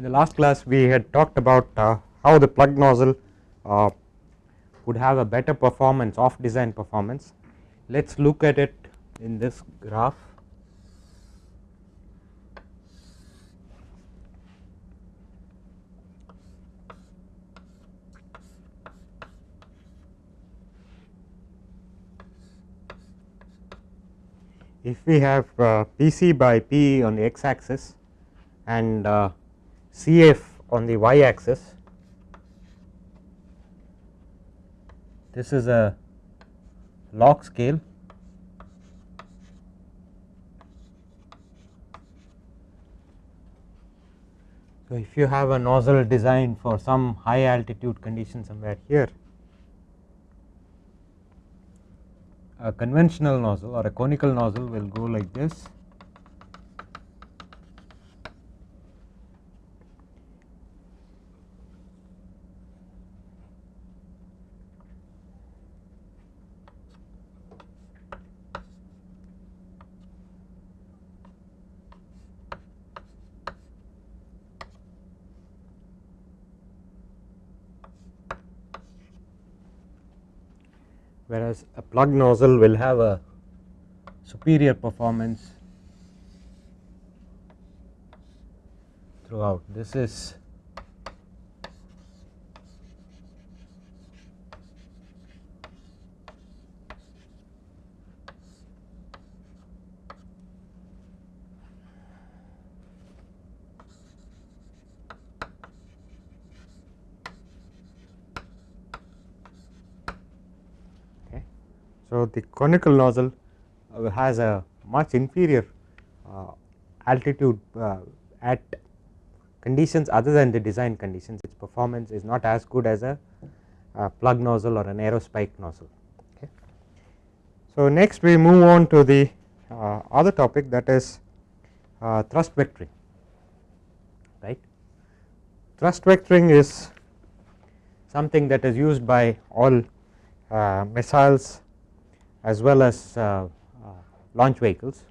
in the last class we had talked about uh, how the plug nozzle uh, would have a better performance off design performance. Let us look at it in this graph. If we have uh, PC by P on the x axis and uh, CF on the y axis, this is a log scale. So, if you have a nozzle designed for some high altitude condition somewhere here, a conventional nozzle or a conical nozzle will go like this whereas a plug nozzle will have a superior performance throughout. This is So, the conical nozzle uh, has a much inferior uh, altitude uh, at conditions other than the design conditions its performance is not as good as a plug nozzle or an aerospike nozzle. Okay. So, next we move on to the other topic that is thrust vectoring right. Thrust vectoring is something that is used by all missiles as well as uh, uh, launch vehicles.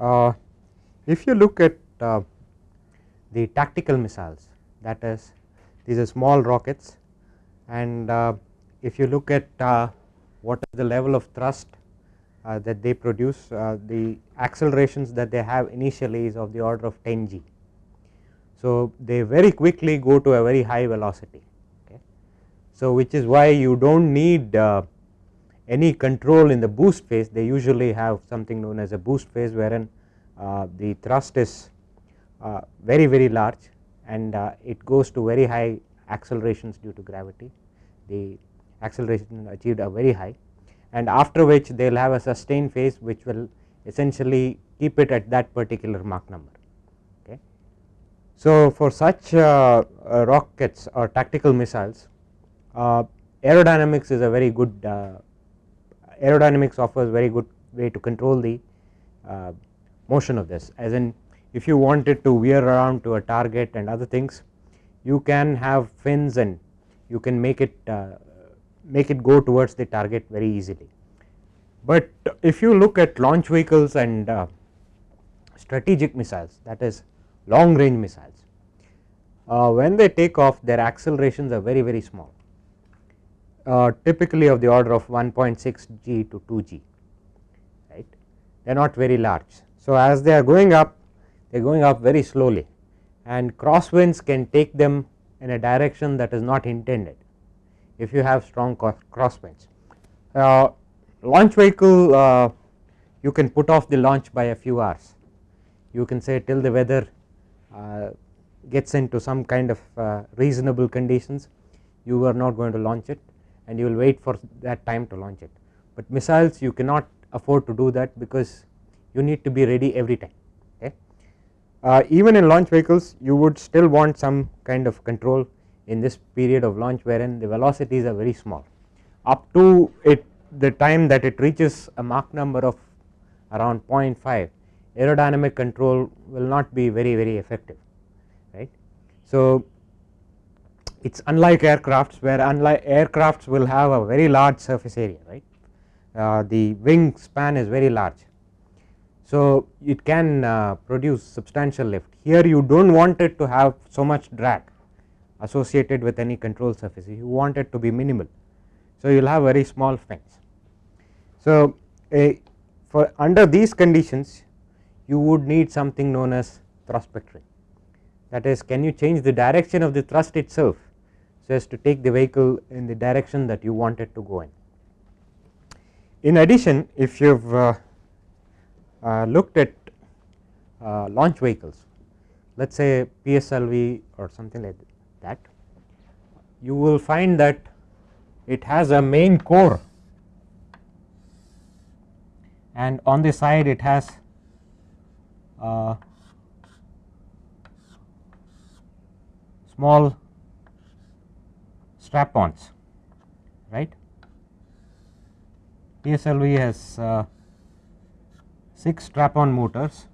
Uh, if you look at uh, the tactical missiles that is these are small rockets and uh, if you look at uh, what is the level of thrust uh, that they produce uh, the accelerations that they have initially is of the order of 10 g. So, they very quickly go to a very high velocity okay. So, which is why you do not need uh, any control in the boost phase they usually have something known as a boost phase wherein uh, the thrust is uh, very very large and it goes to very high accelerations due to gravity the acceleration achieved are very high and after which they will have a sustained phase which will essentially keep it at that particular Mach number. Okay. So, for such uh, uh, rockets or tactical missiles uh, aerodynamics is a very good uh, aerodynamics offers very good way to control the uh, motion of this as in if you wanted to veer around to a target and other things you can have fins and you can make it uh, make it go towards the target very easily. But if you look at launch vehicles and uh, strategic missiles that is long range missiles, uh, when they take off their accelerations are very very small uh, typically of the order of 1.6 g to 2 g right they are not very large. So, as they are going up they are going up very slowly and crosswinds can take them in a direction that is not intended if you have strong crosswinds. Uh, launch vehicle uh, you can put off the launch by a few hours you can say till the weather uh, gets into some kind of uh, reasonable conditions you are not going to launch it and you will wait for that time to launch it but missiles you cannot afford to do that because you need to be ready every time okay. Uh, even in launch vehicles you would still want some kind of control in this period of launch wherein the velocities are very small up to it the time that it reaches a Mach number of around 0.5 aerodynamic control will not be very very effective right. So, it is unlike aircrafts where unlike aircrafts will have a very large surface area right uh, the wing span is very large. So, it can uh, produce substantial lift here you do not want it to have so much drag associated with any control surface you want it to be minimal. So, you will have very small fins. So, a for under these conditions you would need something known as thrust vectoring that is can you change the direction of the thrust itself so as to take the vehicle in the direction that you want it to go in. In addition if you have uh, uh, looked at uh, launch vehicles let us say PSLV or something like that you will find that it has a main core and on the side it has uh, small strap-ons right. PSLV has uh, 6 strap-on motors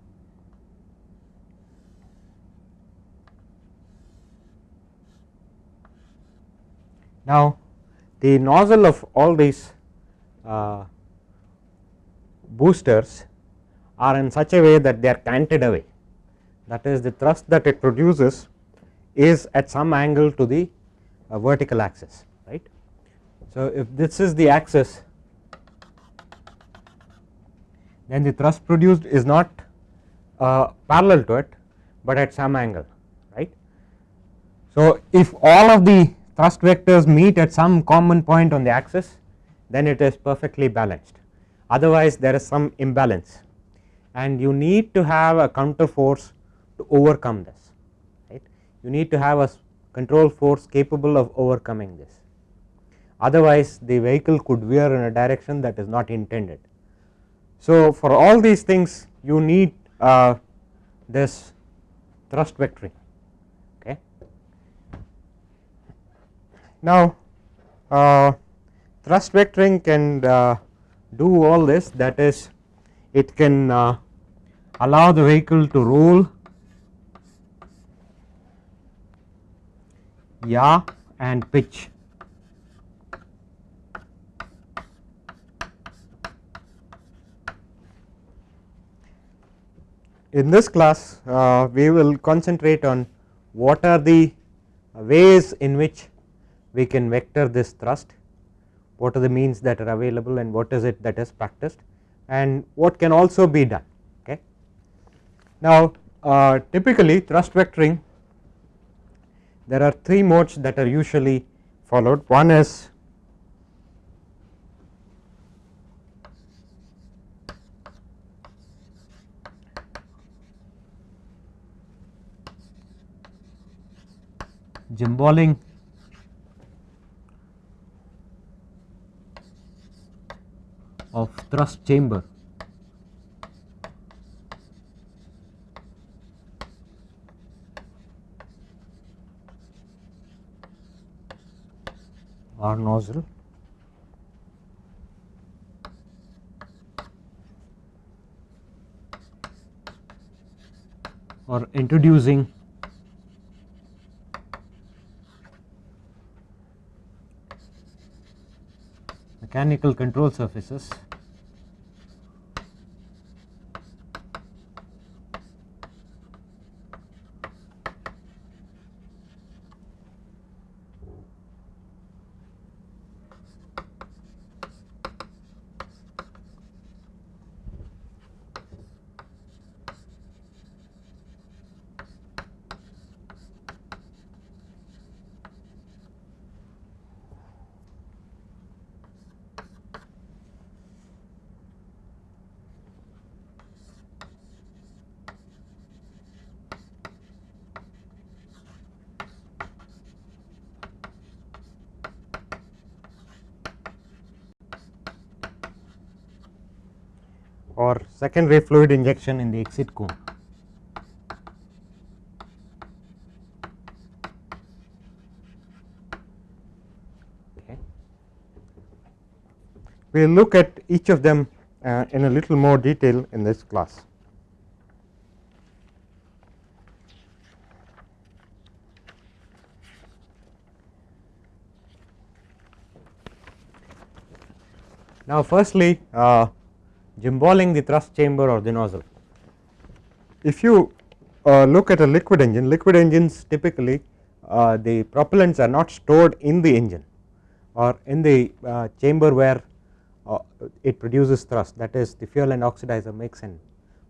Now, the nozzle of all these uh, boosters are in such a way that they are canted away that is the thrust that it produces is at some angle to the uh, vertical axis right. So, if this is the axis then the thrust produced is not uh, parallel to it, but at some angle right. So, if all of the thrust vectors meet at some common point on the axis then it is perfectly balanced. Otherwise there is some imbalance. And you need to have a counter force to overcome this right? You need to have a control force capable of overcoming this. Otherwise the vehicle could veer in a direction that is not intended. So, for all these things you need uh, this thrust vectoring Now, uh, thrust vectoring can uh, do all this. That is it can uh, allow the vehicle to roll. Yaw and pitch. In this class uh, we will concentrate on what are the ways in which we can vector this thrust. What are the means that are available and what is it that is practiced? And what can also be done okay. Now uh, typically thrust vectoring there are three modes that are usually followed. One is gimballing of thrust chamber. Or nozzle. Or introducing mechanical control surfaces or secondary fluid injection in the exit cone. We will look at each of them uh, in a little more detail in this class. Now firstly uh, gimballing the thrust chamber or the nozzle. If you uh, look at a liquid engine, liquid engines typically uh, the propellants are not stored in the engine or in the uh, chamber where uh, it produces thrust that is the fuel and oxidizer makes and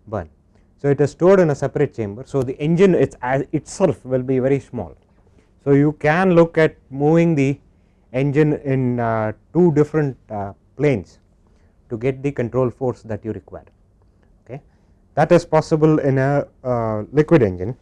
burn. So, it is stored in a separate chamber. So, the engine its itself will be very small. So, you can look at moving the engine in uh, two different uh, planes to get the control force that you require okay. That is possible in a uh, liquid engine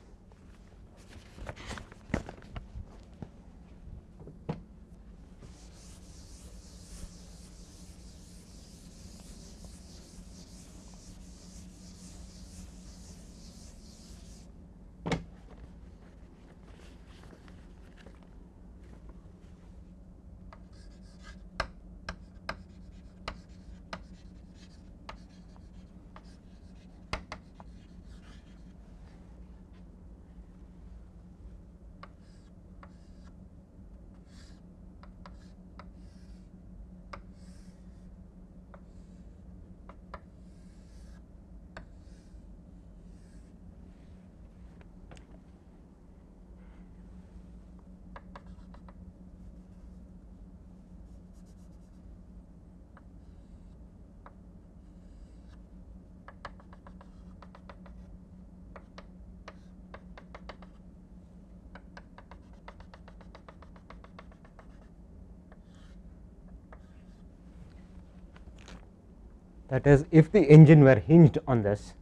that is if the engine were hinged on this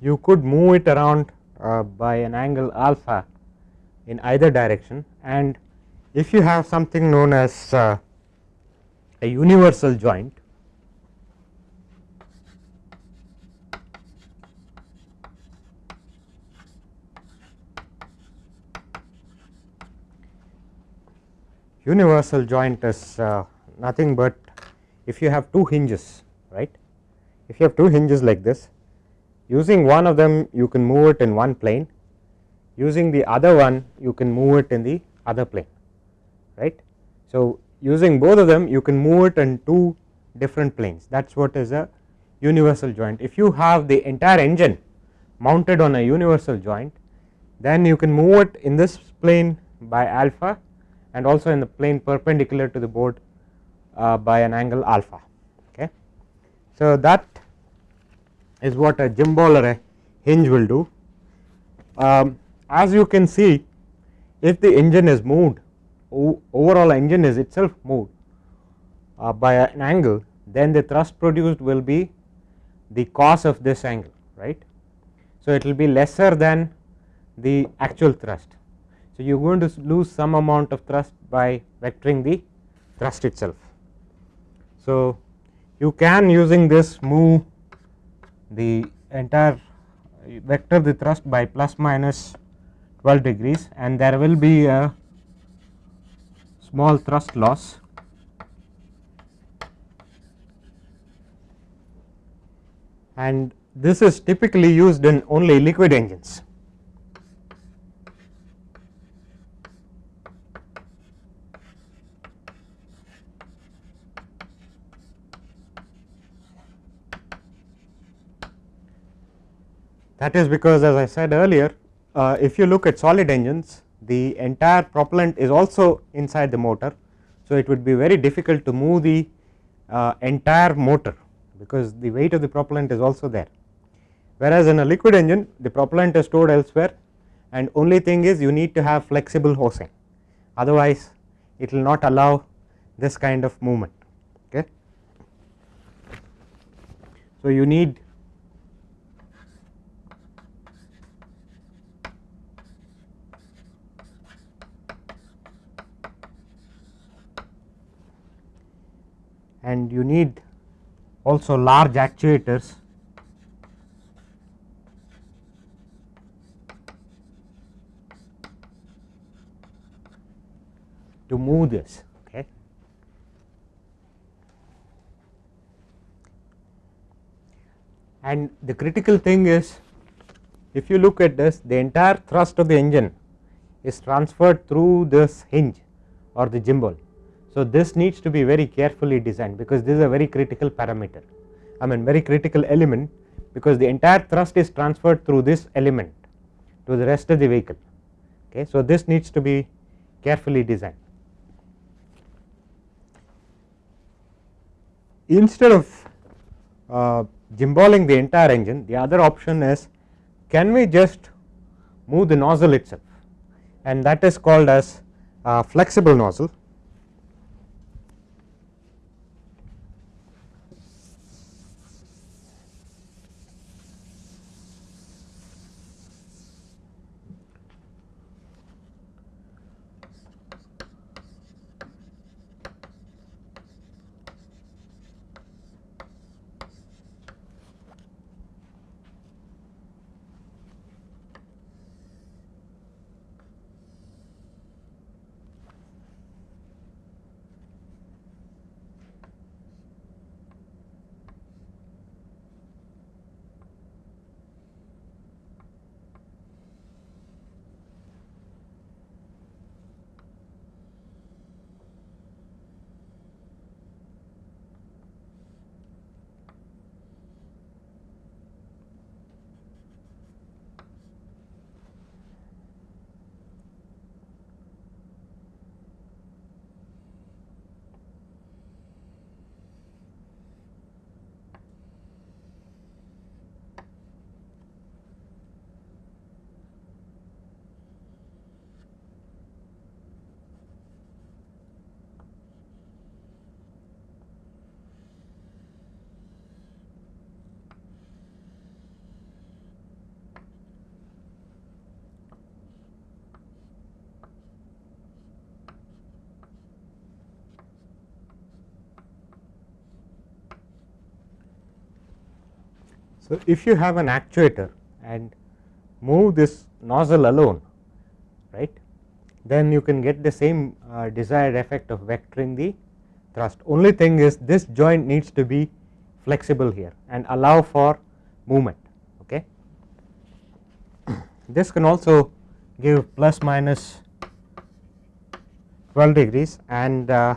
you could move it around uh, by an angle alpha in either direction. And if you have something known as uh, a universal joint universal joint is uh, nothing but if you have two hinges right if you have two hinges like this using one of them you can move it in one plane using the other one you can move it in the other plane right. So, using both of them you can move it in two different planes that is what is a universal joint. If you have the entire engine mounted on a universal joint then you can move it in this plane by alpha and also in the plane perpendicular to the board uh, by an angle alpha. Okay. So, that is what a gimbal or a hinge will do. Um, as you can see if the engine is moved overall engine is itself moved uh, by an angle then the thrust produced will be the cos of this angle right. So, it will be lesser than the actual thrust. So, you are going to lose some amount of thrust by vectoring the thrust itself. So, you can using this move the entire uh, vector the thrust by plus minus 12 degrees and there will be a small thrust loss and this is typically used in only liquid engines. That is because as I said earlier uh, if you look at solid engines the entire propellant is also inside the motor. So, it would be very difficult to move the uh, entire motor because the weight of the propellant is also there. Whereas, in a liquid engine the propellant is stored elsewhere and only thing is you need to have flexible hosing otherwise it will not allow this kind of movement. Okay. So, you need and you need also large actuators to move this okay. And the critical thing is if you look at this the entire thrust of the engine is transferred through this hinge or the gimbal So, this needs to be very carefully designed because this is a very critical parameter I mean very critical element because the entire thrust is transferred through this element to the rest of the vehicle. Okay. So, this needs to be carefully designed. Instead of uh, gimballing the entire engine the other option is can we just move the nozzle itself and that is called as flexible nozzle So, if you have an actuator and move this nozzle alone right then you can get the same uh, desired effect of vectoring the thrust. Only thing is this joint needs to be flexible here and allow for movement okay. This can also give plus minus 12 degrees and uh,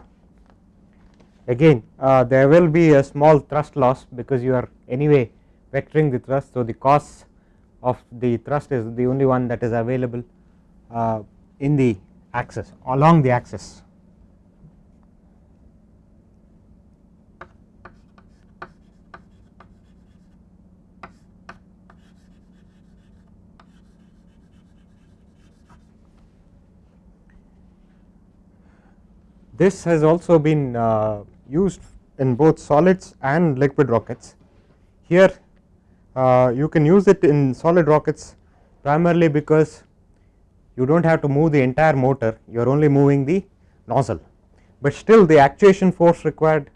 again uh, there will be a small thrust loss because you are anyway vectoring the thrust. So, the cos of the thrust is the only one that is available uh, in the axis along the axis. This has also been uh, used in both solids and liquid rockets. Here Uh, you can use it in solid rockets primarily because you do not have to move the entire motor. You are only moving the nozzle, but still the actuation force required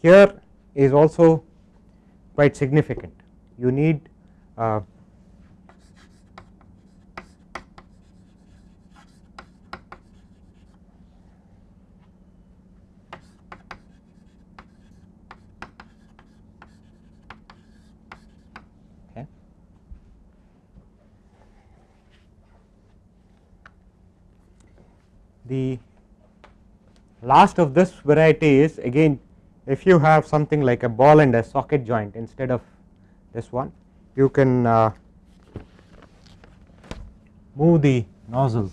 here is also quite significant. You need uh, The last of this variety is again if you have something like a ball and a socket joint instead of this one you can uh, move the nozzle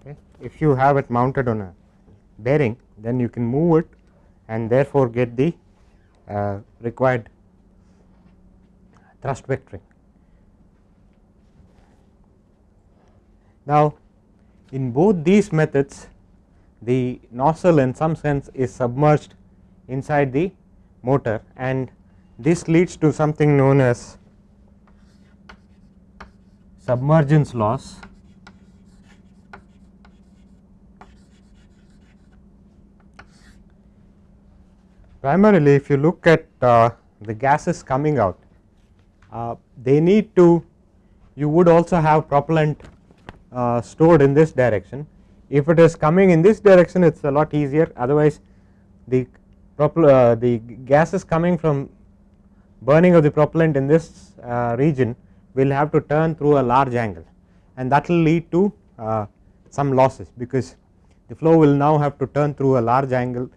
okay. if you have it mounted on a bearing then you can move it and therefore get the uh, required thrust vectoring. Now, in both these methods the nozzle in some sense is submerged inside the motor and this leads to something known as submergence loss primarily if you look at uh, the gases coming out uh, they need to you would also have propellant uh, stored in this direction. If it is coming in this direction it is a lot easier. Otherwise the the gases coming from burning of the propellant in this region will have to turn through a large angle. And that will lead to some losses because the flow will now have to turn through a large angle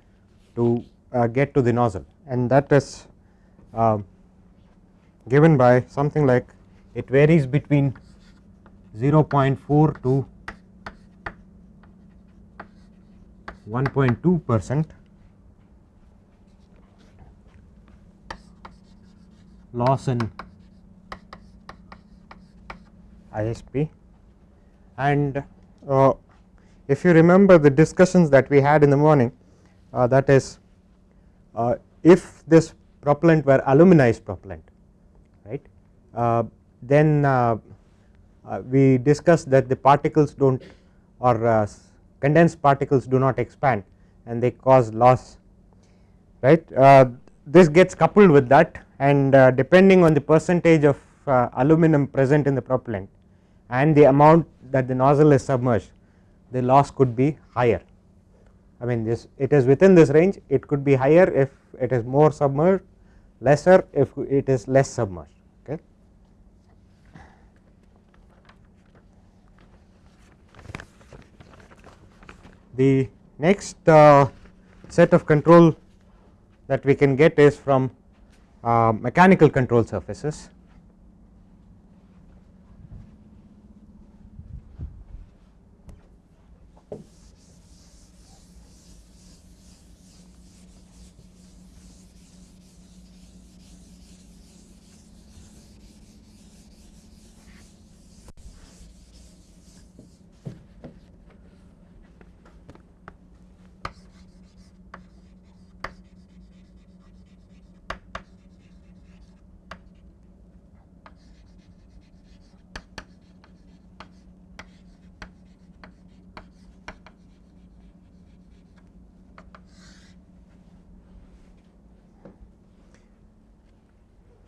to get to the nozzle. And that is uh, given by something like it varies between 0.4 to 1.2 percent loss in ISP and uh, if you remember the discussions that we had in the morning uh, that is uh, if this propellant were aluminized propellant right uh, then uh, uh, we discussed that the particles do not or condensed particles do not expand and they cause loss right this gets coupled with that and uh, depending on the percentage of uh, aluminum present in the propellant and the amount that the nozzle is submerged the loss could be higher. I mean this it is within this range it could be higher if it is more submerged lesser if it is less submerged okay. The next uh, set of control that we can get is from uh, mechanical control surfaces.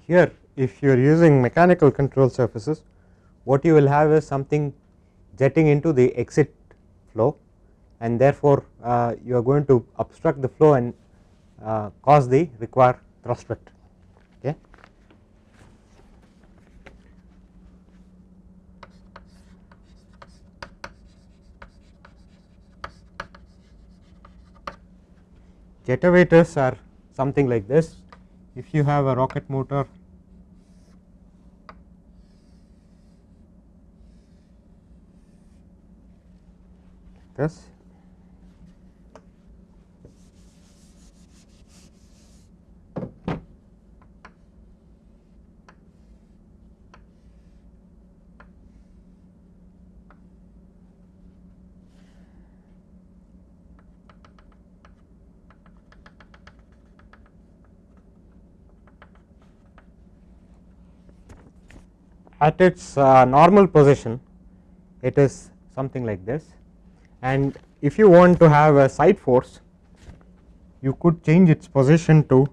Here if you are using mechanical control surfaces what you will have is something jetting into the exit flow and therefore, uh, you are going to obstruct the flow and uh, cause the required thrust vector. Okay. Jetavators are something like this if you have a rocket motor this. At its uh, normal position it is something like this and if you want to have a side force you could change its position to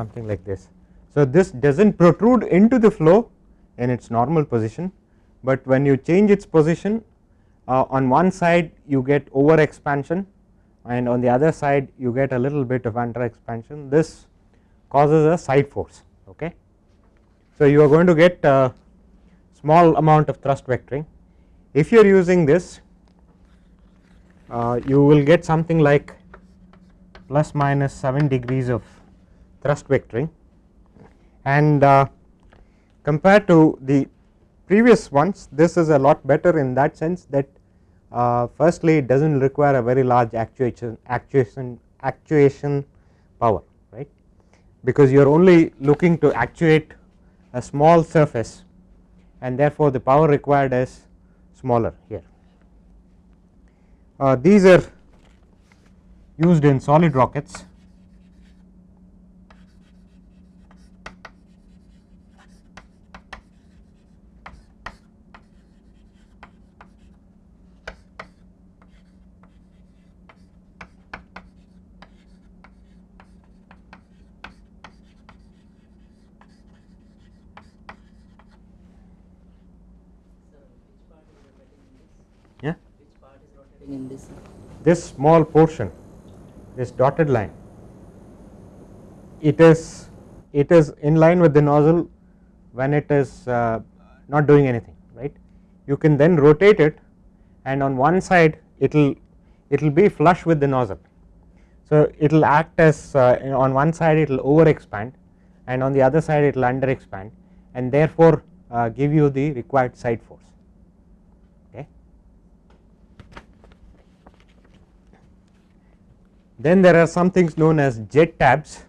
something like this. So, this does not protrude into the flow in its normal position, but when you change its position uh, on one side you get over expansion and on the other side you get a little bit of under expansion. This causes a side force okay. So you are going to get a small amount of thrust vectoring. If you are using this uh, you will get something like plus minus 7 degrees of thrust vectoring. And uh, compared to the previous ones this is a lot better in that sense that uh, firstly it does not require a very large actuation actuation actuation power right because you are only looking to actuate a small surface and therefore the power required is smaller here. Uh, these are used in solid rockets this small portion this dotted line it is it is in line with the nozzle when it is uh, not doing anything right? You can then rotate it and on one side it will it will be flush with the nozzle. So it will act as uh, on one side it will over expand and on the other side it will under expand and therefore uh, give you the required side force Then there are some things known as jet tabs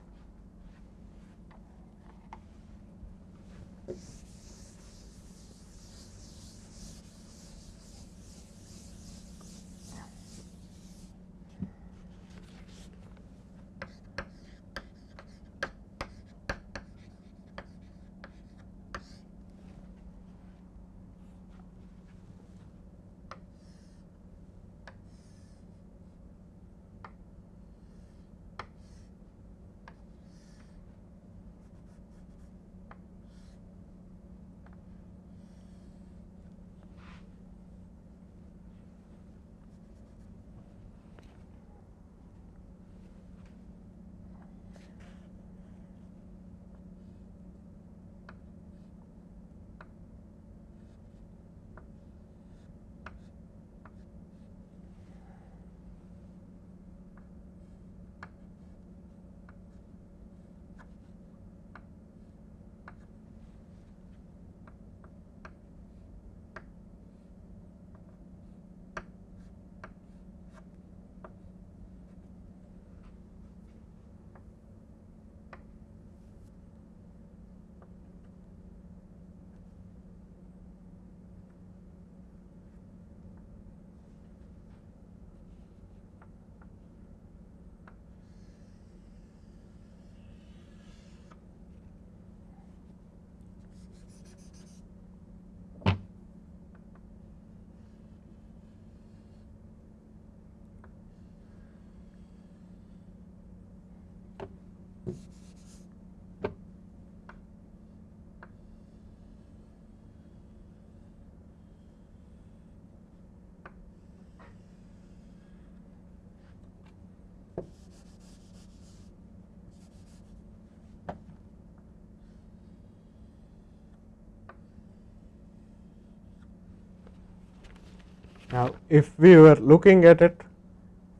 Now, if we were looking at it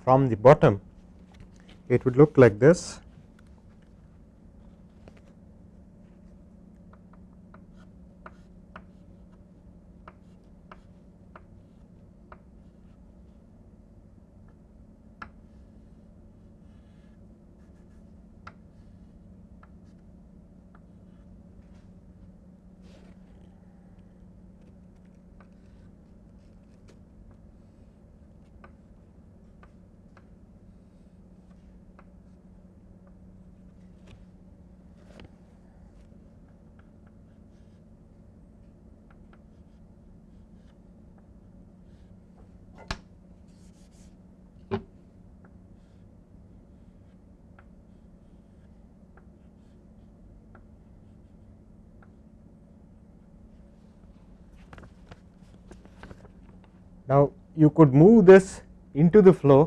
from the bottom, it would look like this. Now, you could move this into the flow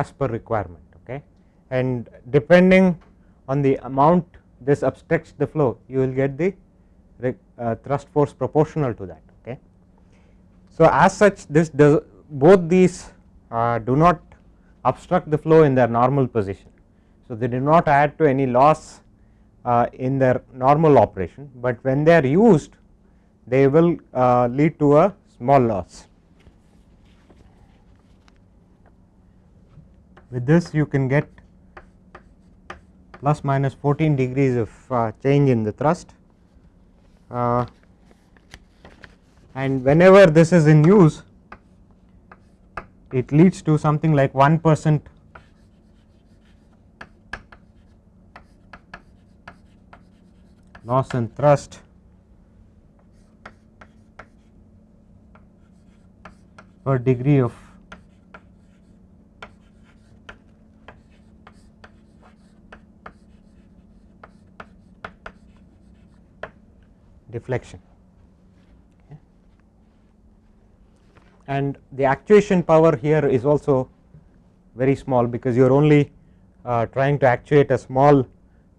as per requirement okay and depending on the amount this obstructs the flow you will get the uh, thrust force proportional to that okay. So, as such this does both these uh, do not obstruct the flow in their normal position. So, they do not add to any loss uh, in their normal operation, but when they are used they will uh, lead to a small loss. With this you can get plus minus 14 degrees of uh, change in the thrust. Uh, and whenever this is in use it leads to something like 1 percent loss in thrust. Per degree of deflection. And the actuation power here is also very small because you are only uh, trying to actuate a small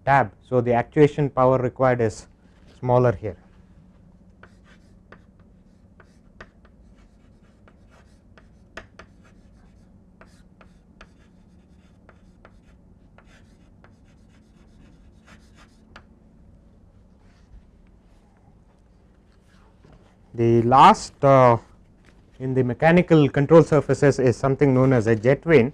tab. So, the actuation power required is smaller here. The last uh, in the mechanical control surfaces is something known as a jet vane.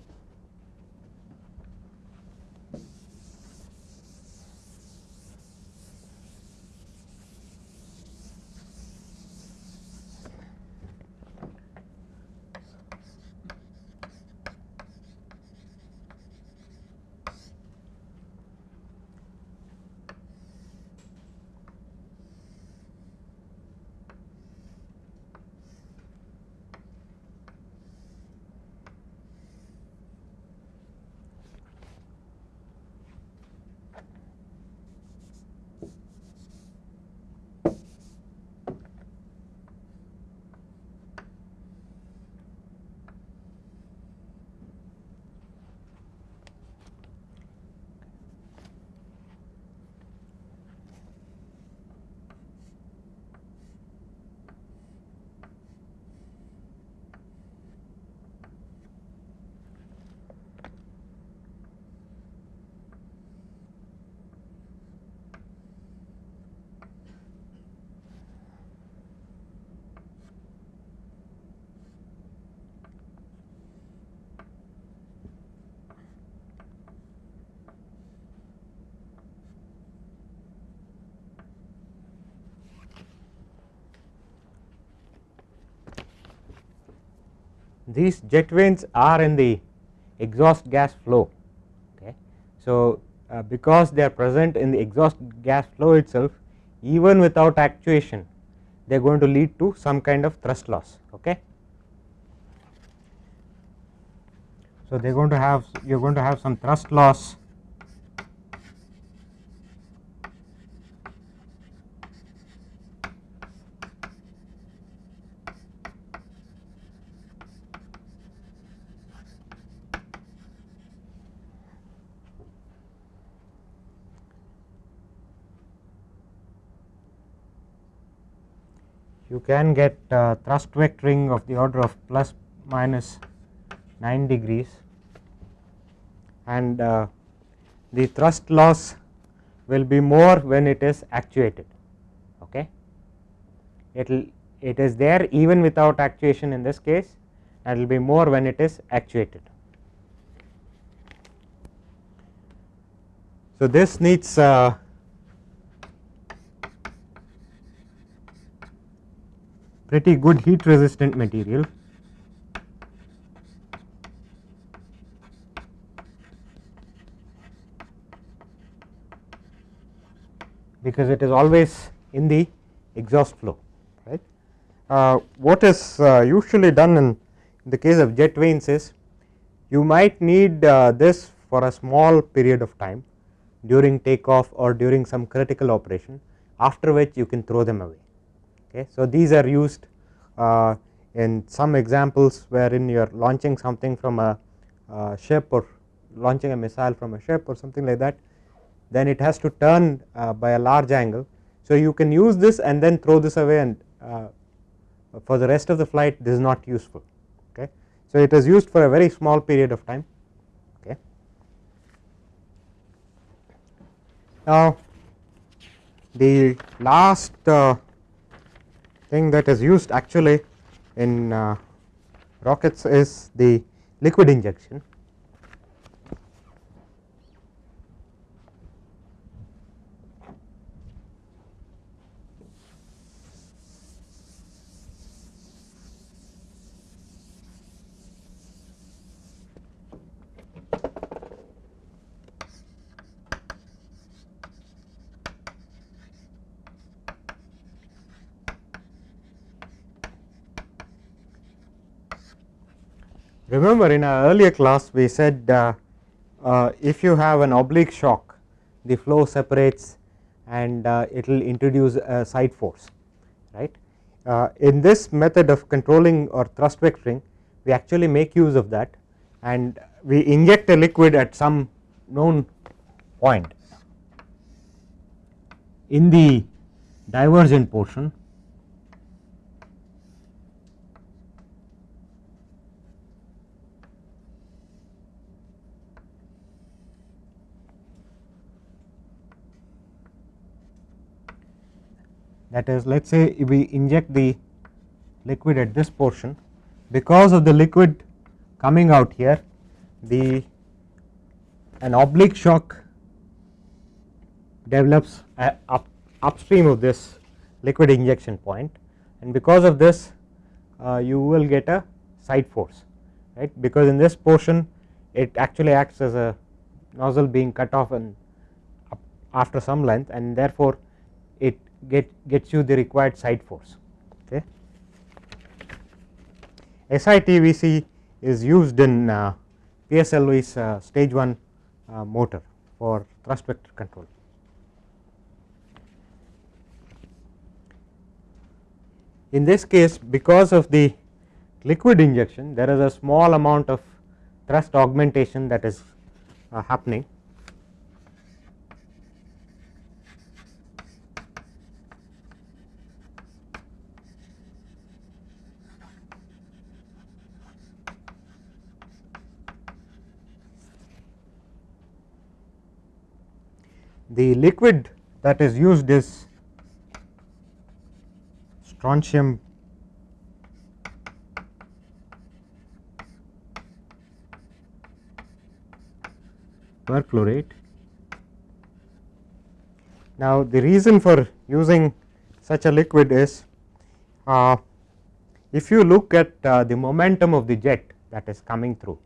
These jet vanes are in the exhaust gas flow. Okay. So, uh, because they are present in the exhaust gas flow itself even without actuation they are going to lead to some kind of thrust loss. Okay. So, they are going to have you are going to have some thrust loss you can get uh, thrust vectoring of the order of plus minus 9 degrees. And uh, the thrust loss will be more when it is actuated okay? It will it is there even without actuation in this case and it will be more when it is actuated. So this needs uh, pretty good heat resistant material because it is always in the exhaust flow right. Uh, what is uh, usually done in the case of jet vanes is you might need uh, this for a small period of time during takeoff or during some critical operation after which you can throw them away Okay. So, these are used uh, in some examples wherein you are launching something from a uh, ship or launching a missile from a ship or something like that then it has to turn uh, by a large angle. So, you can use this and then throw this away and uh, for the rest of the flight this is not useful. Okay. So, it is used for a very small period of time. Okay. Now, the last uh, thing that is used actually in uh, rockets is the liquid injection Remember in our earlier class we said uh, uh, if you have an oblique shock the flow separates and uh, it will introduce a side force right. Uh, in this method of controlling or thrust vectoring we actually make use of that and we inject a liquid at some known point in the divergent portion that is let us say if we inject the liquid at this portion. Because of the liquid coming out here the an oblique shock develops up upstream of this liquid injection point. And because of this uh, you will get a side force right? Because in this portion it actually acts as a nozzle being cut off and after some length and therefore get gets you the required side force okay. SITVC is used in uh, PSLV's uh, stage 1 uh, motor for thrust vector control. In this case because of the liquid injection there is a small amount of thrust augmentation that is uh, happening the liquid that is used is strontium perchlorate. Now, the reason for using such a liquid is uh, if you look at uh, the momentum of the jet that is coming through.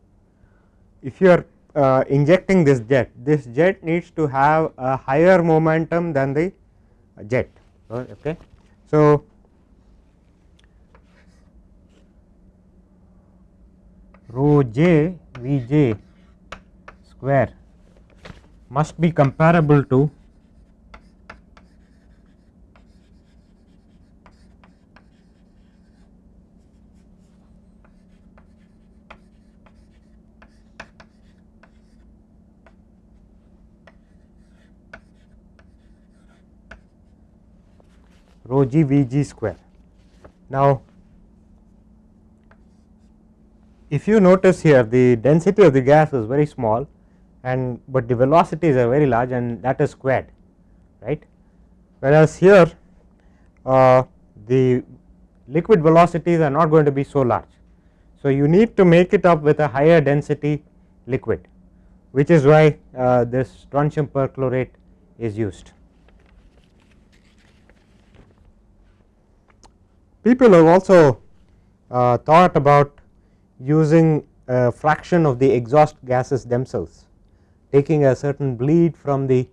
If you are uh, injecting this jet, this jet needs to have a higher momentum than the jet. Okay. So, rho j V j square must be comparable to rho g v g square. Now, if you notice here the density of the gas is very small and but the velocities are very large and that is squared right whereas here uh, the liquid velocities are not going to be so large. So, you need to make it up with a higher density liquid which is why uh, this strontium perchlorate is used. People have also uh, thought about using a fraction of the exhaust gases themselves, taking a certain bleed from the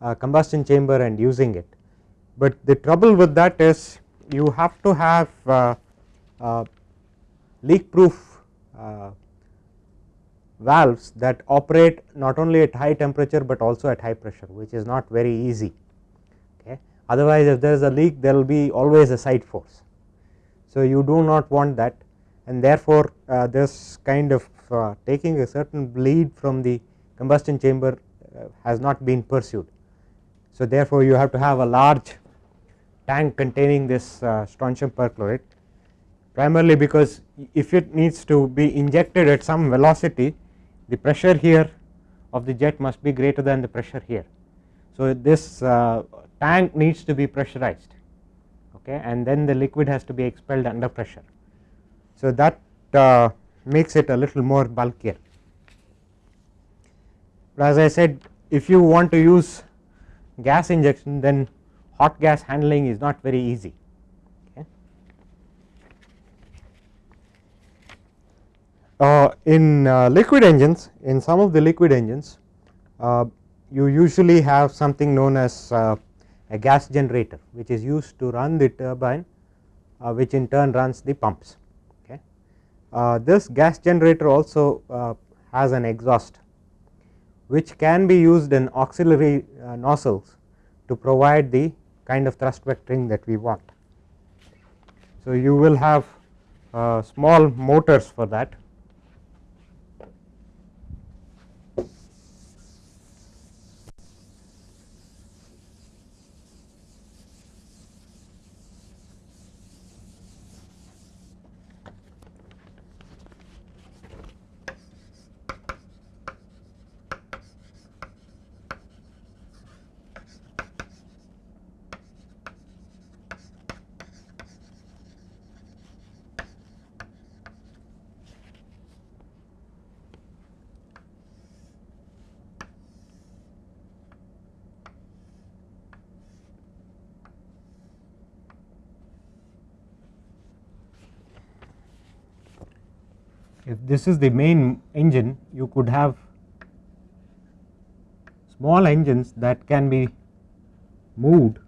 uh, combustion chamber and using it. But the trouble with that is you have to have uh, uh leak proof uh, valves that operate not only at high temperature, but also at high pressure which is not very easy okay. Otherwise if there is a leak there will be always a side force so, you do not want that and therefore, uh, this kind of uh, taking a certain bleed from the combustion chamber uh, has not been pursued. So, therefore, you have to have a large tank containing this uh, strontium perchlorate primarily because if it needs to be injected at some velocity the pressure here of the jet must be greater than the pressure here. So, this uh, tank needs to be pressurized okay, and then the liquid has to be expelled under pressure. So, that uh, makes it a little more bulkier. But as I said if you want to use gas injection then hot gas handling is not very easy. Uh, in uh, liquid engines in some of the liquid engines uh, you usually have something known as uh, a gas generator which is used to run the turbine uh, which in turn runs the pumps. Okay. Uh, this gas generator also uh, has an exhaust which can be used in auxiliary uh, nozzles to provide the kind of thrust vectoring that we want. So, you will have uh, small motors for that if this is the main engine. You could have small engines that can be moved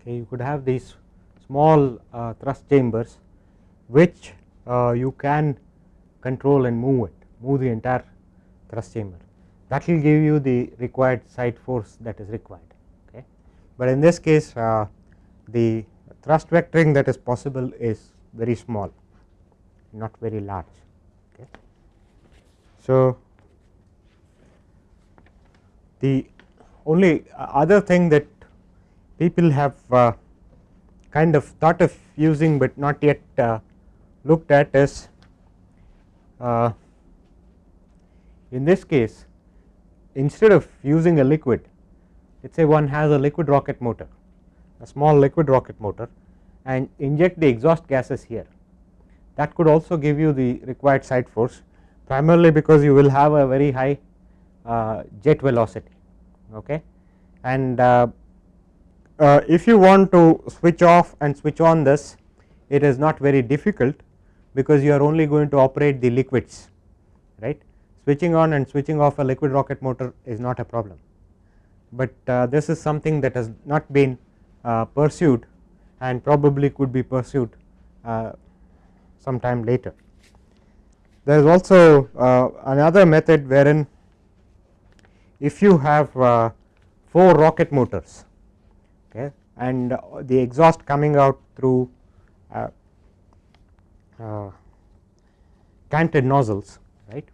okay, you could have these small uh, thrust chambers which uh, you can control and move it move the entire thrust chamber that will give you the required side force that is required okay. But in this case uh, the thrust vectoring that is possible is very small not very large okay. So, the only other thing that people have uh, kind of thought of using, but not yet uh, looked at is uh, in this case instead of using a liquid let us say one has a liquid rocket motor a small liquid rocket motor and inject the exhaust gases here. That could also give you the required side force primarily because you will have a very high uh, jet velocity okay? And uh, uh, if you want to switch off and switch on this it is not very difficult because you are only going to operate the liquids right? Switching on and switching off a liquid rocket motor is not a problem. But uh, this is something that has not been uh, pursued and probably could be pursued uh, sometime later. There is also uh, another method wherein if you have uh, 4 rocket motors okay, and the exhaust coming out through uh, uh, canted nozzles right?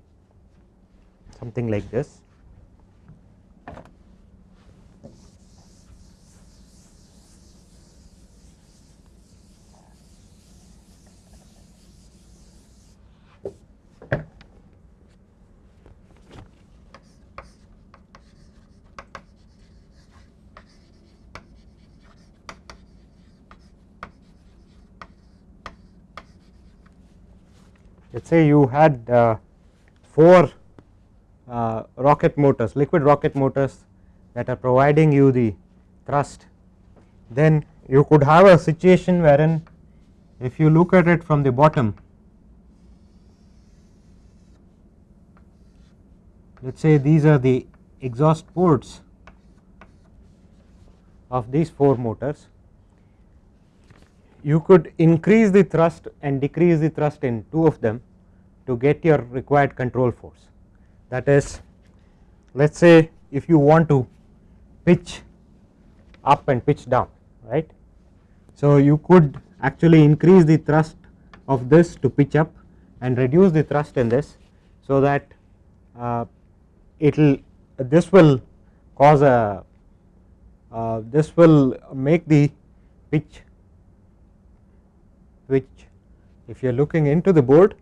Something like this us say you had uh, 4 uh, rocket motors liquid rocket motors that are providing you the thrust then you could have a situation wherein if you look at it from the bottom let us say these are the exhaust ports of these 4 motors you could increase the thrust and decrease the thrust in two of them to get your required control force that is let us say if you want to pitch up and pitch down right. So, you could actually increase the thrust of this to pitch up and reduce the thrust in this. So, that uh, it will this will cause a uh, this will make the pitch which if you are looking into the board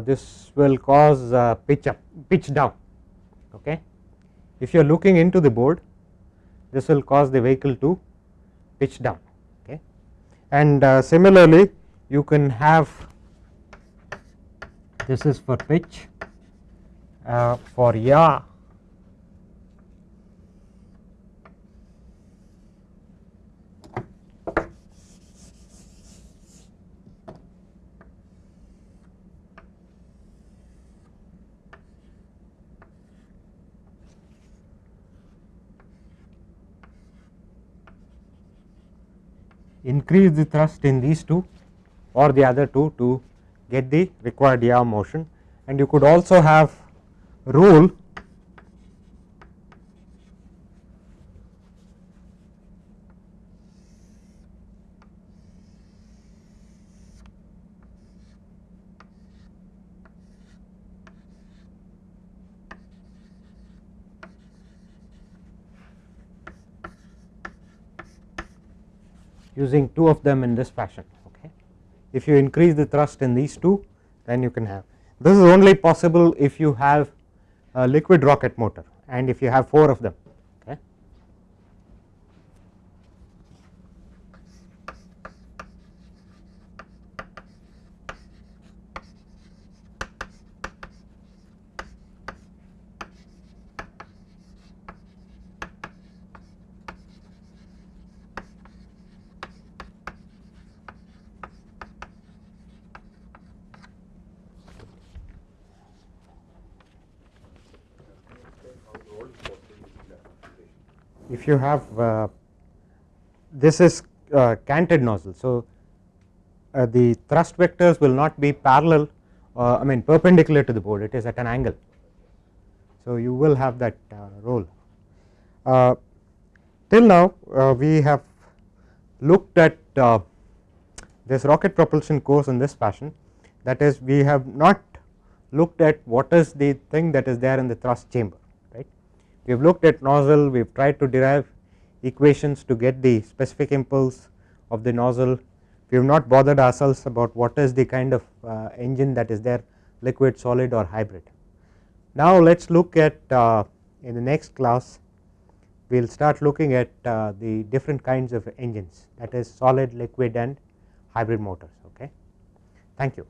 this will cause uh, pitch up pitch down okay? If you are looking into the board this will cause the vehicle to pitch down okay? And uh, similarly you can have this is for pitch uh, for yaw increase the thrust in these two or the other two to get the required yaw motion. And you could also have roll using two of them in this fashion. Okay. If you increase the thrust in these two then you can have this is only possible if you have a liquid rocket motor and if you have 4 of them. If you have uh, this is uh, canted nozzle. So, uh, the thrust vectors will not be parallel uh, I mean perpendicular to the board it is at an angle. So, you will have that uh, roll. Uh, till now we have looked at this rocket propulsion course in this fashion that is we have not looked at what is the thing that is there in the thrust chamber we have looked at nozzle, we have tried to derive equations to get the specific impulse of the nozzle. We have not bothered ourselves about what is the kind of uh, engine that is there liquid, solid or hybrid. Now, let us look at uh, in the next class we will start looking at uh, the different kinds of engines that is solid, liquid and hybrid motors. Okay. Thank you.